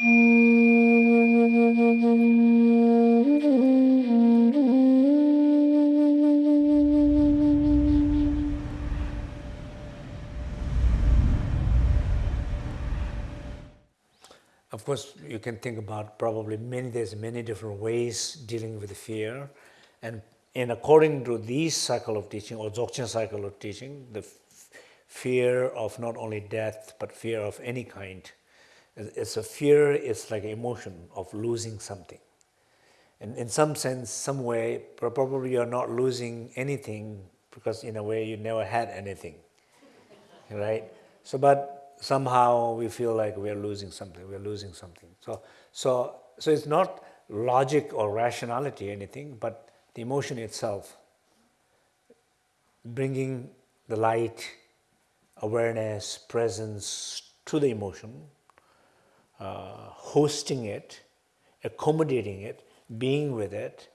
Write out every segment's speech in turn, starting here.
Of course, you can think about probably many, there's many different ways dealing with fear. And, and according to this cycle of teaching or Dzogchen cycle of teaching, the fear of not only death, but fear of any kind. It's a fear, it's like an emotion of losing something. And in some sense, some way, probably you're not losing anything because in a way you never had anything, right? So, but somehow we feel like we're losing something, we're losing something. So, so, so it's not logic or rationality anything, but the emotion itself, bringing the light, awareness, presence to the emotion, uh, hosting it, accommodating it, being with it,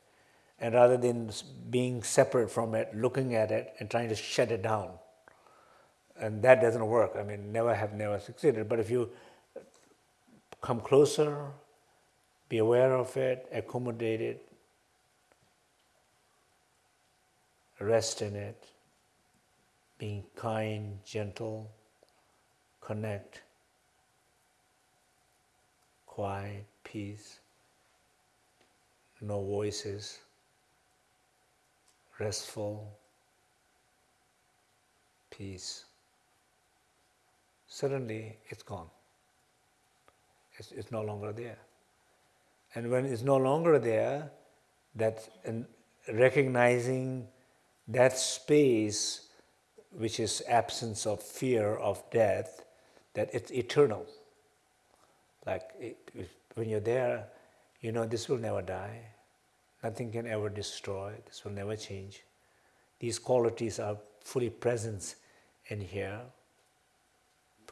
and rather than being separate from it, looking at it and trying to shut it down and that doesn't work. I mean, never have never succeeded. But if you come closer, be aware of it, accommodate it, rest in it, being kind, gentle, connect, quiet, peace, no voices, restful, peace suddenly it's gone. It's, it's no longer there. And when it's no longer there, that recognizing that space, which is absence of fear of death, that it's eternal. Like it, when you're there, you know this will never die. Nothing can ever destroy. This will never change. These qualities are fully present in here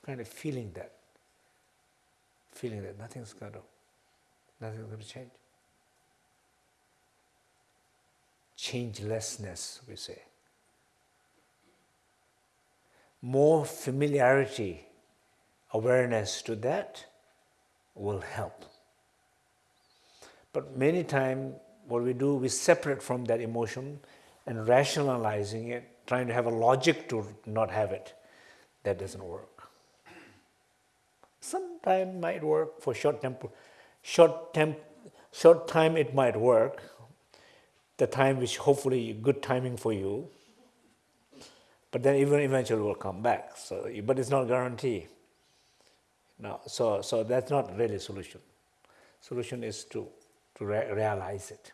kind of feeling that, feeling that nothing's going to, nothing's going to change. Changelessness, we say. More familiarity, awareness to that will help. But many times, what we do, we separate from that emotion and rationalizing it, trying to have a logic to not have it. That doesn't work. Sometime might work for short temp, short temp, short time it might work. The time which hopefully good timing for you. But then even eventually will come back. So, but it's not guarantee. Now, so, so that's not really solution. Solution is to, to re realize it.